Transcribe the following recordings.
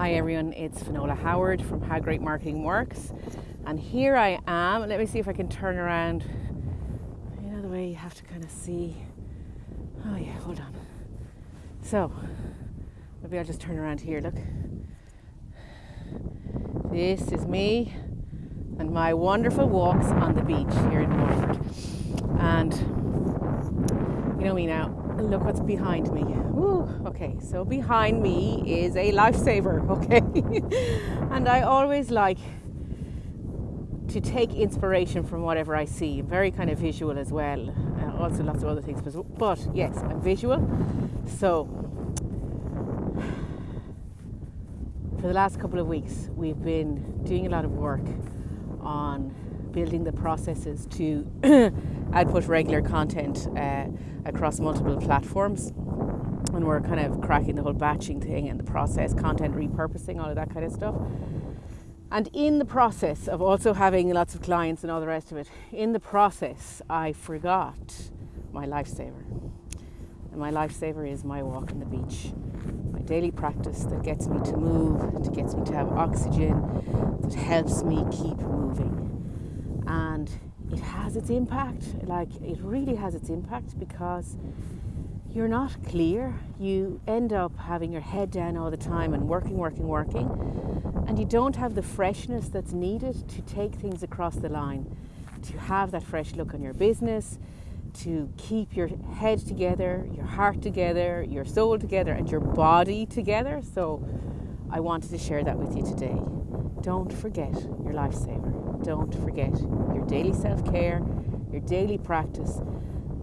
Hi everyone, it's Finola Howard from How Great Marketing Works, and here I am. Let me see if I can turn around. You know the way you have to kind of see. Oh yeah, hold on. So maybe I'll just turn around here. Look, this is me and my wonderful walks on the beach here in Waterford. And you know me now. Look what's behind me. Woo, okay, so behind me is a lifesaver, okay? and I always like to take inspiration from whatever I see. I'm very kind of visual as well. Uh, also, lots of other things, but, but yes, I'm visual. So, for the last couple of weeks, we've been doing a lot of work on building the processes to output regular content uh, across multiple platforms. And we're kind of cracking the whole batching thing and the process, content repurposing, all of that kind of stuff. And in the process of also having lots of clients and all the rest of it, in the process, I forgot my lifesaver. And my lifesaver is my walk on the beach, my daily practice that gets me to move, that gets me to have oxygen, that helps me keep moving. And it has its impact. Like it really has its impact because you're not clear. You end up having your head down all the time and working, working, working, and you don't have the freshness that's needed to take things across the line, to have that fresh look on your business, to keep your head together, your heart together, your soul together, and your body together. So I wanted to share that with you today. Don't forget your lifesaver. Don't forget your daily self care, your daily practice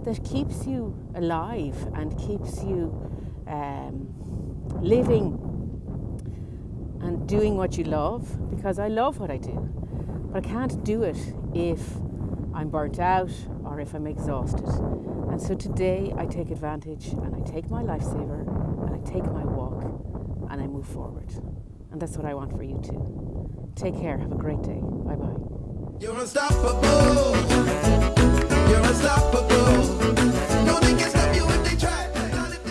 that keeps you alive and keeps you um, living and doing what you love because I love what I do. But I can't do it if I'm burnt out or if I'm exhausted. And so today I take advantage and I take my lifesaver and I take my walk and I move forward. And that's what I want for you too. Take care. Have a great day. Bye bye. You're unstoppable. You're unstoppable. No, they can stop you if they try.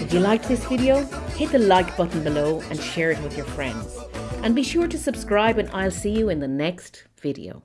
If you liked this video, hit the like button below and share it with your friends. And be sure to subscribe and I'll see you in the next video.